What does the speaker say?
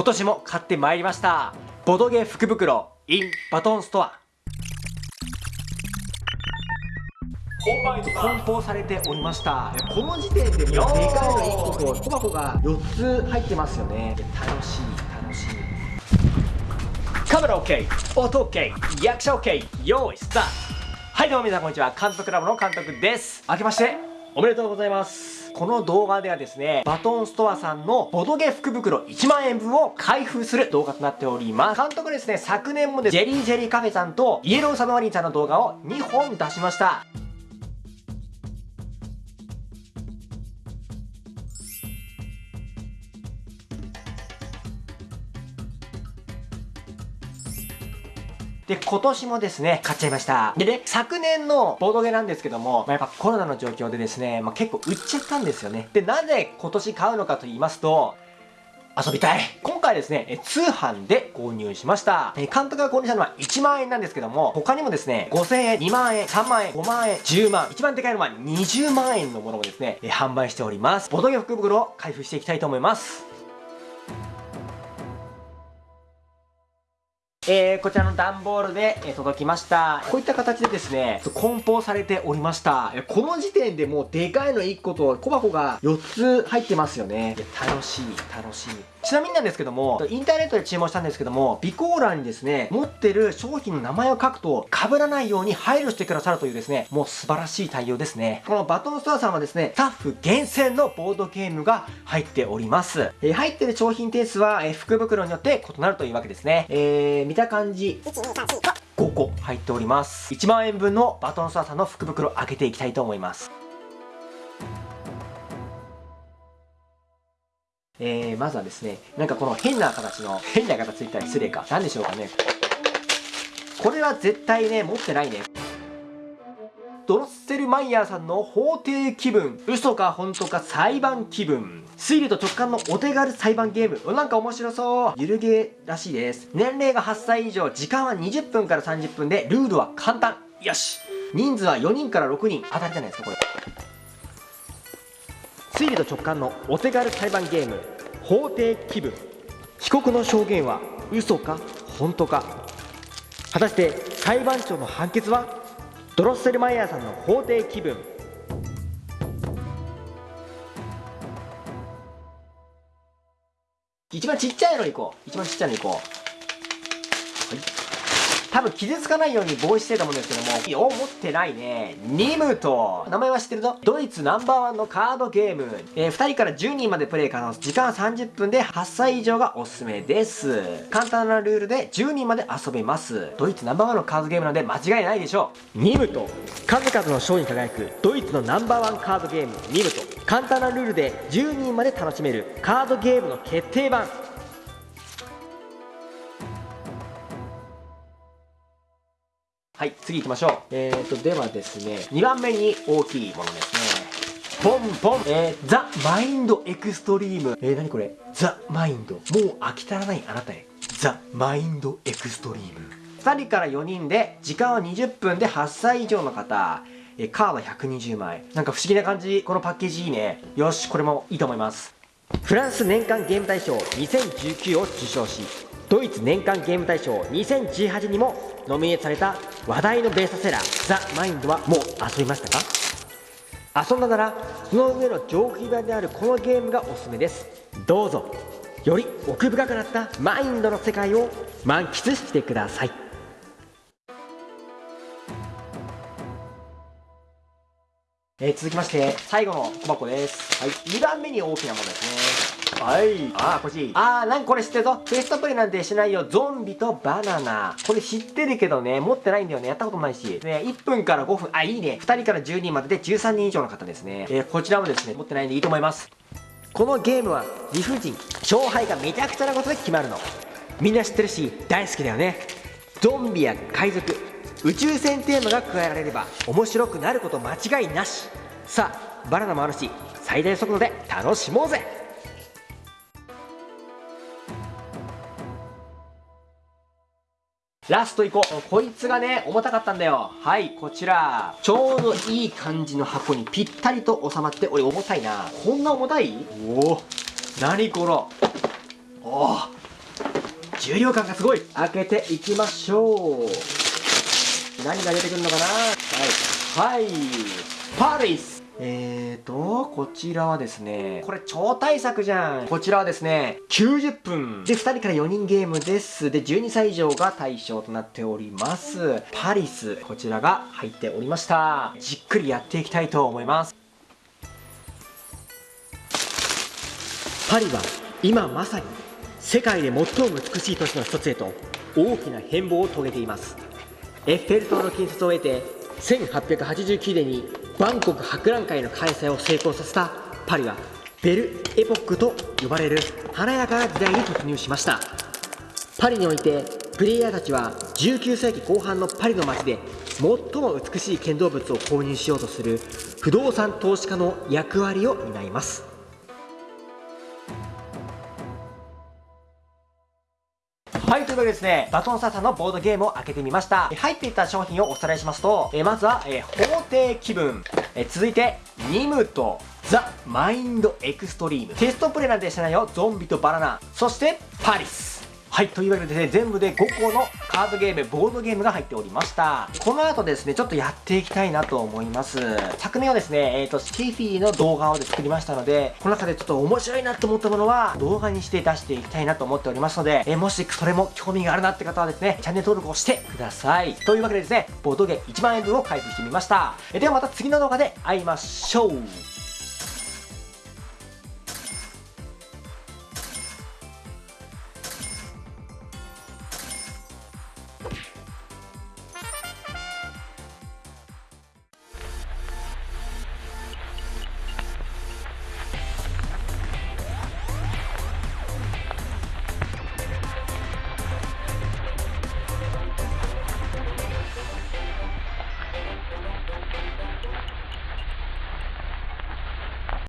今年も買ってまいりました。ボドゲ福袋 in バトンストア。梱包されておりましたこの時点でもうでかいの1個と小箱が4つ入ってますよね。楽しい楽しい。カメラ OK 音 OK 役者 OK 用意スタート。はいどうも皆さんこんにちは。監督ラボの監督です。明けましておめでとうございます。この動画ではですねバトンストアさんのボドゲ福袋1万円分を開封する動画となっております。監督ですね昨年もでジェリージェリーカフェさんとイエローサブマリンさんの動画を2本出しました。で、今年もですね、買っちゃいました。でね、昨年のボードゲなんですけども、まあ、やっぱコロナの状況でですね、まあ、結構売っちゃったんですよね。で、なぜ今年買うのかと言いますと、遊びたい今回ですね、え通販で購入しました。え監督が購入したのは1万円なんですけども、他にもですね、5000円、2万円、3万円、5万円、10万、一番でかいのは20万円のものをですね、え販売しております。ボドゲ福袋を開封していきたいと思います。えー、こちらの段ボールで、届きました。こういった形でですね、梱包されておりました。この時点でもうでかいの1個と小箱が4つ入ってますよね。楽しい、楽しい。ちなみになんですけども、インターネットで注文したんですけども、備考欄にですね、持ってる商品の名前を書くと、被らないように配慮してくださるというですね、もう素晴らしい対応ですね。このバトンストアさんはですね、スタッフ厳選のボードゲームが入っております。えー、入ってる商品点数は、えー、福袋によって異なるというわけですね。えー、見た感じ、1、2、3、4、5個入っております。1万円分のバトンストアさんの福袋開けていきたいと思います。えー、まずはですね、なんかこの変な形の、変な形ついたら失礼か。何でしょうかね。これは絶対ね、持ってないね。ドロッセルマイヤーさんの法廷気分。嘘か本当か裁判気分。推理と直感のお手軽裁判ゲーム。なんか面白そう。ゆるゲーらしいです。年齢が8歳以上、時間は20分から30分で、ルールは簡単。よし。人数は4人から6人。当たりじゃないですか、これ。推理と直感のお手軽裁判ゲーム法廷気分。被告の証言は嘘か本当か。果たして裁判長の判決はドロッセルマイヤーさんの法廷気分。一番ちっちゃいのいこう。一番ちっちゃいのいこう。多分傷つかないように防止してると思うんですけども、お、持ってないね。ニムと、名前は知ってるぞ。ドイツナンバーワンのカードゲーム。えー、2人から10人までプレイ可能。時間30分で8歳以上がおすすめです。簡単なルールで10人まで遊べます。ドイツナンバーワンのカードゲームなので間違いないでしょう。ニムと、数々の賞に輝くドイツのナンバーワンカードゲーム、ニムと、簡単なルールで10人まで楽しめるカードゲームの決定版。はい次行きましょう。えーとではですね2番目に大きいものですね。ポンポン。えー、ザ・マインドエクストリーム。えー、何これ？ザ・マインド。もう飽き足らないあなたへ。ザ・マインドエクストリーム。2人から4人で時間は20分で8歳以上の方。えカード120枚。なんか不思議な感じ。このパッケージいいね。よしこれもいいと思います。フランス年間ゲーム大賞2019を受賞しドイツ年間ゲーム大賞2018にもノミネートされた話題のベースセラーザ・マインドはもう遊びましたか？遊んだならその上の上級版であるこのゲームがおすすめです。どうぞより奥深くなったマインドの世界を満喫してください。えー、続きまして最後の小箱ですはい2番目に大きなものですねはい。あー、こっち。あー、なんかこれ知ってるぞ。テストプレイなんてしないよ。ゾンビとバナナ。これ知ってるけどね、持ってないんだよね。やったことないし。ね、1分から5分。あ、いいね。2人から10人までで13人以上の方ですね。えー、こちらもですね、持ってないんでいいと思います。このゲームは理不尽。勝敗がめちゃくちゃなことで決まるの。みんな知ってるし、大好きだよね。ゾンビや海賊、宇宙船テーマが加えられれば面白くなること間違いなし。さあ、バナナもあるし、最大速度で楽しもうぜラストいこう。こいつがね、重たかったんだよ。はい、こちら。ちょうどいい感じの箱にぴったりと収まって、俺重たいな。こんな重たい？おお。何これ。おお。重量感がすごい開けていきましょう何が出てくるのかな？はいはいパリスえーと、こちらはですね、これ超大作じゃん。こちらはですね、90分。で、2人から4人ゲームです。で、12歳以上が対象となっております。パリス、こちらが入っておりました。じっくりやっていきたいと思います。パリは今まさに世界で最も美しい都市の一つへと大きな変貌を遂げていますエッフェル塔の建設を得て1889年にバンコク博覧会の開催を成功させたパリはベルエポックと呼ばれる華やかな時代に突入しました。パリにおいてプレイヤーたちは19世紀後半のパリの街で最も美しい建造物を購入しようとする不動産投資家の役割を担います。はい、というわけでですね、バトンサーさんのボードゲームを開けてみました。入っていた商品をおさらいしますと、えまずは、え法廷気分、え続いて、ニムとザ・マインドエクストリーム、テストプレイなんてしてないよ、ゾンビとバナナ、そして、パリス。はい、というわけでですね、全部で5個のカードゲーム、ボードゲームが入っておりました。この後ですね、ちょっとやっていきたいなと思います。昨年はですね、えっ、と、スティフィーの動画を作りましたので、この中でちょっと面白いなと思ったものは、動画にして出していきたいなと思っておりますので、えーもしそれも興味があるなって方はですね、チャンネル登録をしてください。というわけでですね、ボードゲーム1万円分を開封してみました。えーではまた次の動画で会いましょう。